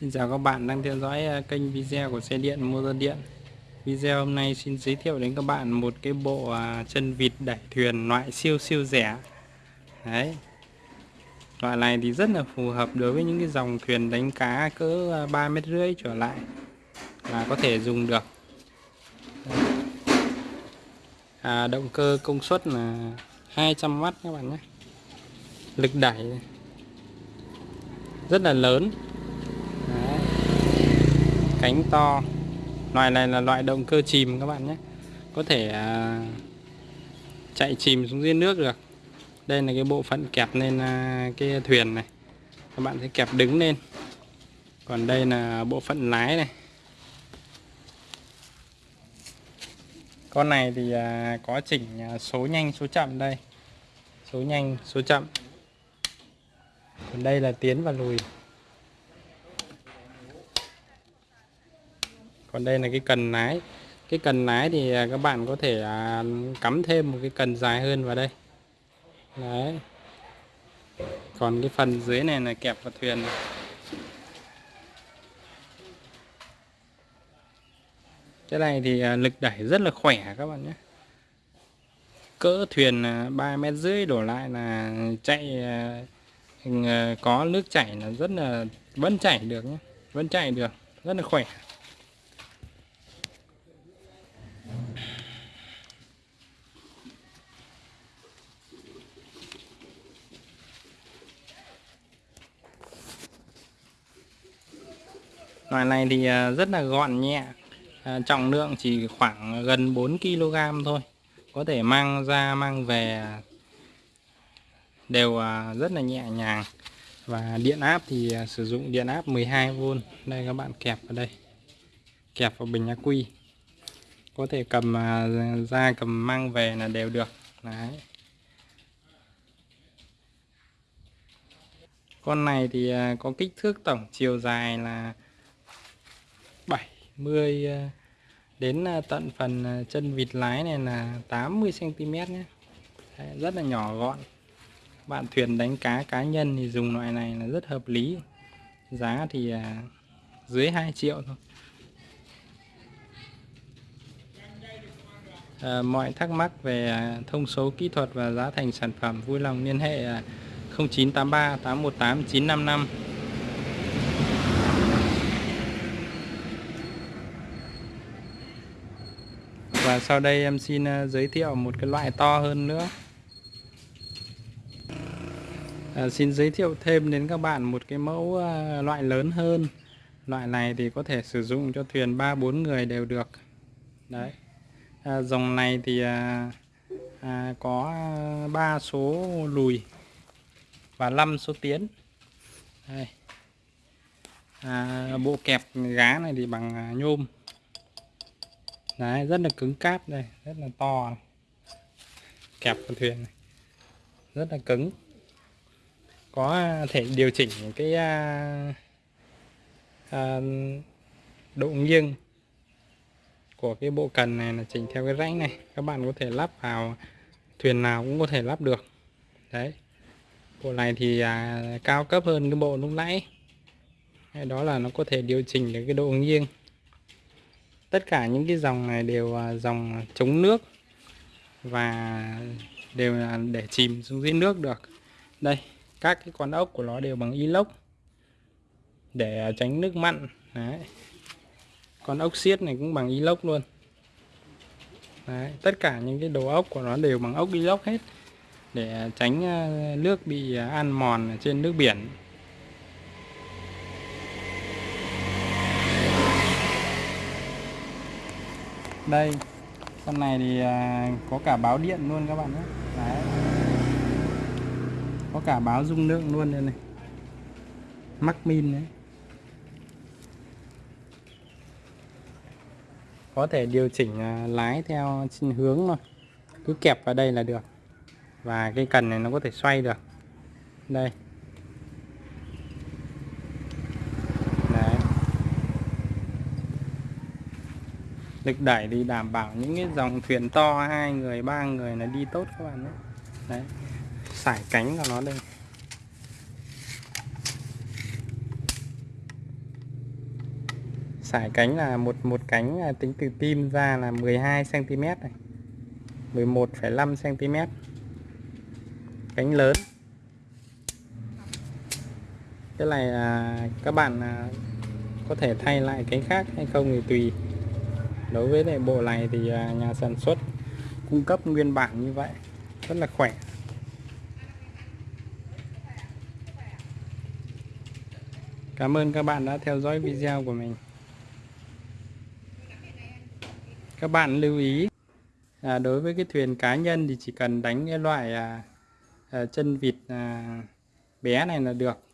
Xin chào các bạn đang theo dõi à, kênh video của xe điện motor điện. Video hôm nay xin giới thiệu đến các bạn một cái bộ à, chân vịt đẩy thuyền loại siêu siêu rẻ. Đấy. Loại này thì rất là phù hợp đối với những cái dòng thuyền đánh cá cỡ à, 3 mét rưỡi trở lại là có thể dùng được. À, Động cơ công suất là 200W các bạn nhé. Lực đẩy rất là lớn cánh to. Loại này là loại động cơ chìm các bạn nhé. Có thể à, chạy chìm xuống dưới nước được. Đây là cái bộ phận kẹp lên à, cái thuyền này. Các bạn sẽ kẹp đứng lên. Còn đây là bộ phận lái này. Con này thì à, có chỉnh à, số nhanh số chậm đây. Số nhanh số chậm. Còn đây là tiến và lùi. Còn đây là cái cần lái. Cái cần lái thì à, các bạn có thể à, cắm thêm một cái cần dài hơn vào đây. Đấy. Còn cái phần dưới này là kẹp vào thuyền. Cái này thì à, lực đẩy rất là khỏe các bạn nhé. Cỡ thuyền ba mét rưỡi đổ lại là chạy có nước chảy là rất là, vẫn chảy được nhé. Vẫn chạy được, rất là khỏe. Loại này thì à, rất là gọn nhẹ. À, trọng lượng chỉ khoảng gần 4 kg thôi. Có thể mang ra, mang về, Đều à, rất là nhẹ nhàng. Và điện áp thì sử dụng điện áp 12V Đây, các bạn kẹp vào đây. Kẹp vào bình ắc quy Có thể cầm ra cầm mang về là đều được. Đấy. Con này thì có kích thước tổng chiều dài là 10 à, đến à, tận phần à, chân vịt lái này là 80 cm nhé. Đấy, rất là nhỏ gọn. Bạn thuyền đánh cá cá nhân thì dùng loại này là rất hợp lý. Giá thì dưới 2 triệu thôi. À, mọi thắc mắc về thông số kỹ thuật và giá thành sản phẩm vui lòng liên hệ 0983 818 955 và sau đây em xin à, giới thiệu một cái loại to hơn nữa. À, xin giới thiệu thêm đến các bạn một cái mẫu ờ, loại lớn hơn. Loại này thì có thể sử dụng cho thuyền 3-4 người đều được. Đấy. À, dòng này thì à, à, có à, 3 số lùi và 5 số tiến. Đây. À, bộ kẹp gá này thì bằng nhôm đấy rất là cứng cáp đây rất là to này. kẹp con thuyền này. Rất là cứng. Có à, thể điều chỉnh cái à, à, độ nghiêng của cái bộ cần này là chỉnh theo cái rãnh này. Các bạn có thể lắp vào thuyền nào cũng có thể lắp được. Đấy. Bộ này thì à, cao cấp hơn cái bộ lúc nãy. Đó là nó có thể điều chỉnh được cái độ nghiêng tất cả những cái dòng này đều dòng chống nước và đều là để chìm xuống dưới nước được đây, các cái con ốc của nó đều bằng inox để tránh nước mặn Đấy. con ốc xiết này cũng bằng inox luôn Đấy. tất cả những cái đồ ốc của nó đều bằng ốc inox hết để tránh ờ, nước bị ờ, ăn mòn trên nước biển đây con này thì à, có cả báo điện luôn các bạn nhé. Đấy. có cả báo dung lượng luôn đây này. Mắc min đấy. Có thể điều chỉnh à, lái theo hướng thôi. Cứ kẹp vào đây là được. Và cái cần này nó có thể xoay được. Đây. Lực đẩy thì đảm bảo những cái dòng thuyền to hai người ba người là đi tốt các bạn nhé. Đấy sải cánh của nó đây sải cánh là một một cánh tính từ tim ra là 12 cm này 11,5 cm cánh lớn. Cái này là các bạn à, có thể thay lại cánh khác hay không thì tùy đối với lại bộ này thì à, nhà sản xuất cung cấp nguyên bản như vậy rất là khỏe. Cảm ơn các bạn đã theo dõi video của mình. Các bạn lưu ý à, đối với cái thuyền cá nhân thì chỉ cần đánh cái loại à, à, chân vịt à, bé này là được.